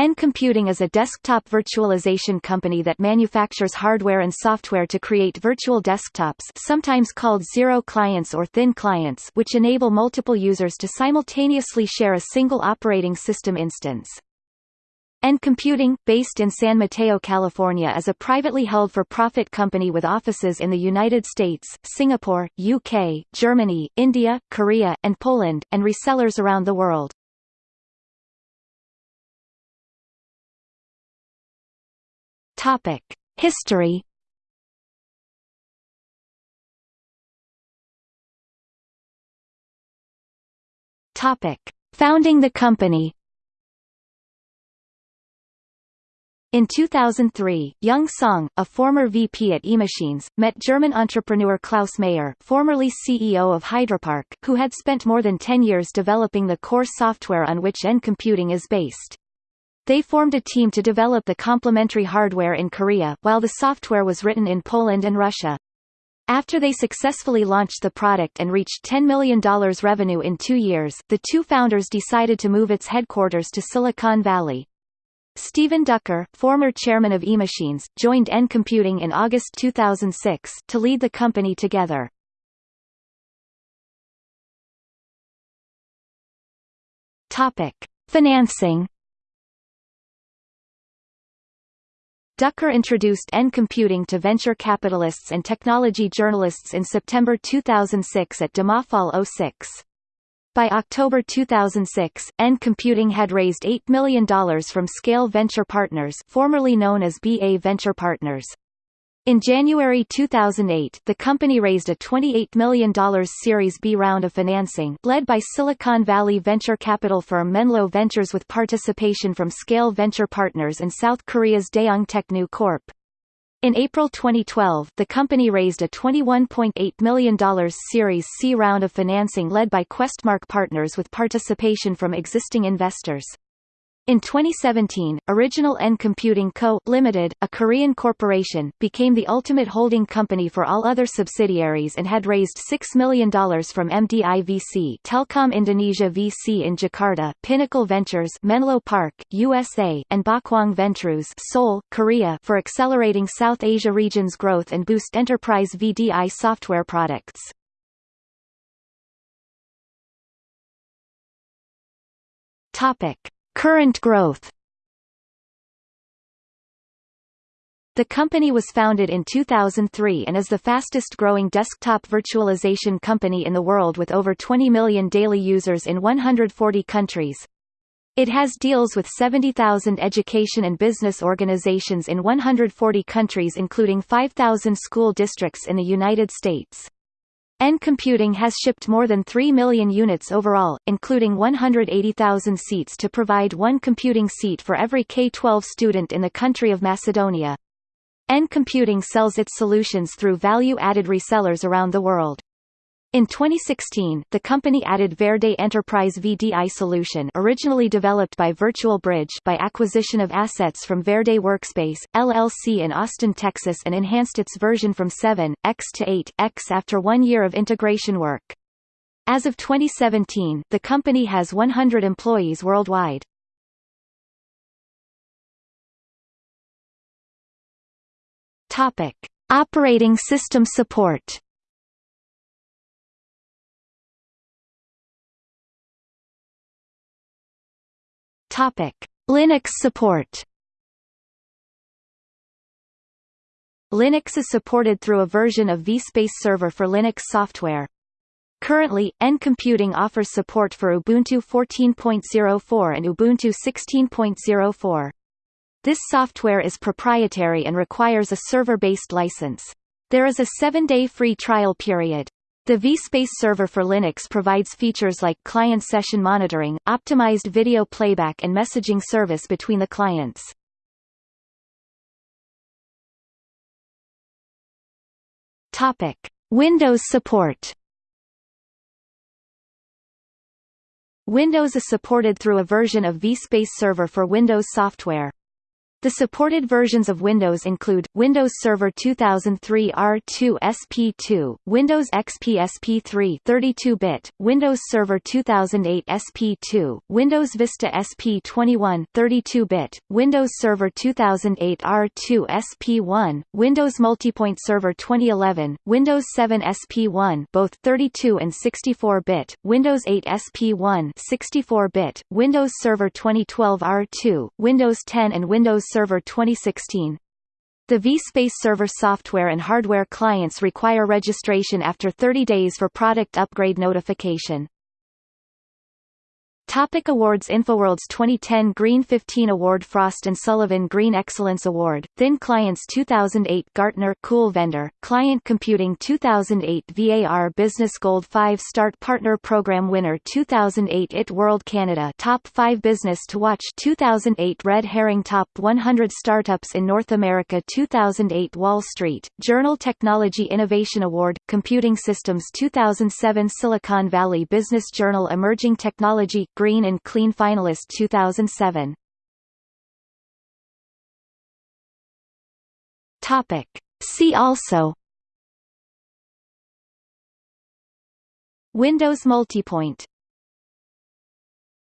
N Computing is a desktop virtualization company that manufactures hardware and software to create virtual desktops sometimes called zero clients or thin clients which enable multiple users to simultaneously share a single operating system instance. N Computing, based in San Mateo, California is a privately held for-profit company with offices in the United States, Singapore, UK, Germany, India, Korea, and Poland, and resellers around the world. Topic: History. Topic: Founding the company. In 2003, Young Song, a former VP at eMachines, met German entrepreneur Klaus Mayer, formerly CEO of Hydropark who had spent more than 10 years developing the core software on which N Computing is based. They formed a team to develop the complementary hardware in Korea, while the software was written in Poland and Russia. After they successfully launched the product and reached $10 million revenue in two years, the two founders decided to move its headquarters to Silicon Valley. Stephen Dukker, former chairman of eMachines, joined N Computing in August 2006, to lead the company together. Topic. Financing Dukker introduced N Computing to venture capitalists and technology journalists in September 2006 at DEMOfall 06. By October 2006, N Computing had raised $8 million from Scale Venture Partners formerly known as BA Venture Partners. In January 2008, the company raised a $28 million Series B round of financing led by Silicon Valley venture capital firm Menlo Ventures with participation from Scale Venture Partners and South Korea's Daeung Techno Corp. In April 2012, the company raised a $21.8 million Series C round of financing led by Questmark Partners with participation from existing investors. In 2017, Original N Computing Co., Limited, a Korean corporation, became the ultimate holding company for all other subsidiaries and had raised $6 million from MDI VC Telkom Indonesia VC in Jakarta, Pinnacle Ventures Menlo Park, USA, and Bakwang Ventures Seoul, Korea for accelerating South Asia region's growth and boost enterprise VDI software products. Topic. Current growth The company was founded in 2003 and is the fastest-growing desktop virtualization company in the world with over 20 million daily users in 140 countries. It has deals with 70,000 education and business organizations in 140 countries including 5,000 school districts in the United States. N Computing has shipped more than 3 million units overall, including 180,000 seats to provide one computing seat for every K-12 student in the country of Macedonia. N Computing sells its solutions through value-added resellers around the world. In 2016, the company added Verde Enterprise VDI solution originally developed by Virtual Bridge by acquisition of assets from Verde Workspace, LLC in Austin, Texas and enhanced its version from 7, X to 8, X after one year of integration work. As of 2017, the company has 100 employees worldwide. Topic. Operating system support Topic: Linux support. Linux is supported through a version of vSpace Server for Linux software. Currently, N Computing offers support for Ubuntu 14.04 and Ubuntu 16.04. This software is proprietary and requires a server-based license. There is a seven-day free trial period. The vSpace server for Linux provides features like client session monitoring, optimized video playback and messaging service between the clients. Topic: Windows support. Windows is supported through a version of vSpace Server for Windows software. The supported versions of Windows include, Windows Server 2003 R2 SP2, Windows XP SP3 32-bit, Windows Server 2008 SP2, Windows Vista SP21 32-bit, Windows Server 2008 R2 SP1, Windows Multipoint Server 2011, Windows 7 SP1 both 32 and 64-bit, Windows 8 SP1 64-bit, Windows Server 2012 R2, Windows 10 and Windows Server 2016. The vSpace Server software and hardware clients require registration after 30 days for product upgrade notification. Topic Awards InfoWorld's 2010 Green 15 Award Frost & Sullivan Green Excellence Award, Thin Clients 2008 Gartner Cool Vendor, Client Computing 2008 VAR Business Gold 5 Start Partner Program Winner 2008 IT World Canada Top 5 Business to Watch 2008 Red Herring Top 100 Startups in North America 2008 Wall Street, Journal Technology Innovation Award, Computing Systems 2007 Silicon Valley Business Journal Emerging Technology Green and Clean finalist 2007. Topic. See also Windows Multipoint